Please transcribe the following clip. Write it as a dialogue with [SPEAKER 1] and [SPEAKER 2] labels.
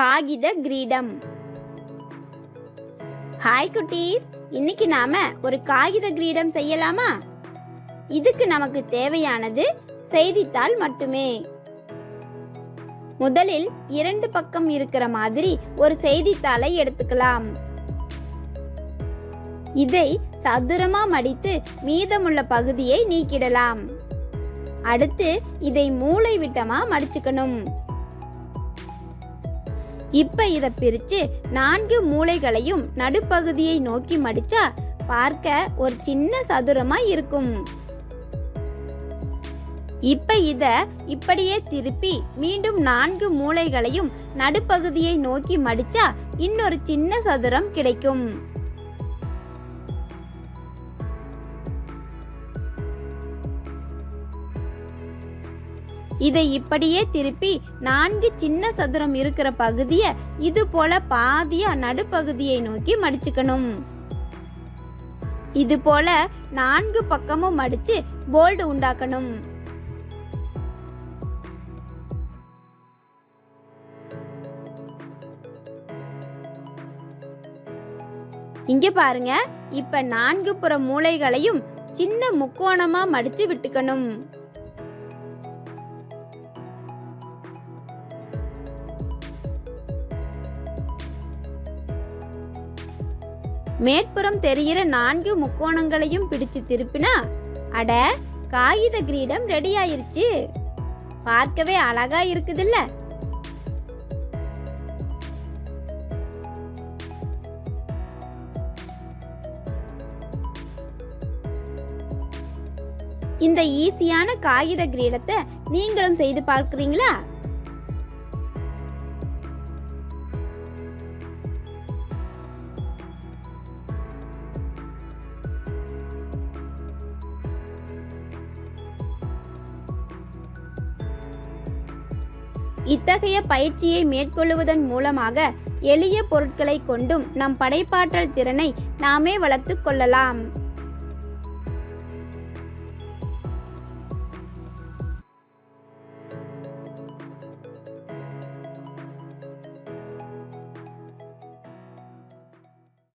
[SPEAKER 1] காகித கிரீடம். ஹாய் குட்டீஸ். இன்னைக்கு நாம ஒரு காகித கிரீடம் செய்யலாமா? இதுக்கு நமக்கு தேவையானது செய்தித்தாள் மட்டுமே. முதலில் இரண்டு பக்கம் இருக்கிற மாதிரி ஒரு செய்தித்தாளை எடுத்துக்கலாம். இதை சதுரமா மடித்து மீதமுள்ள பகுதியை நீக்கிடலாம். அடுத்து இதை மூளை விட்டமா மடிச்சுக்கணும். இப்போ இதை பிரித்து நான்கு மூலைகளையும் நடுப்பகுதியை நோக்கி மடிச்சா பார்க்க ஒரு சின்ன சதுரமாக இருக்கும். இப்ப இத இப்படியே திருப்பி மீண்டும் நான்கு மூலைகளையும் நடுப்பகுதியை நோக்கி மடிச்சா இன்னொரு சின்ன சதுரம் கிடைக்கும். இதை இப்படியே திருப்பி நான்கு சின்ன சதுரம் இருக்கிற பகுதியை இது போல பாதியா நடுப்பகுதியை நோக்கி மடிச்சுக்கணும். இது போல நான்கு பக்கமும் மடிச்சு போல்டு உண்டாக்கணும். இங்க பாருங்க இப்ப நான்கு புற மூலைகளையும் சின்ன முக்கோணமா மடிச்சு விட்டுக்கணும். மேற்புறம் தெரிகிற நான்கு முக்கோணங்களையும் பிடிச்சு திருப்பினா அட காகித கிரீடம் ரெடி ஆயிருச்சு. பார்க்கவே அழகா இருக்குதுல்ல. இந்த ஈஸியான காகித கிரீடத்தை நீங்களும் செய்து பார்க்குறீங்களா? இத்தகைய பயிற்சியை மேற்கொள்வதன் மூலமாக எளிய பொருட்களை கொண்டும் நம் படைப்பாற்றல் திறனை நாமே வளர்த்து கொள்ளலாம்.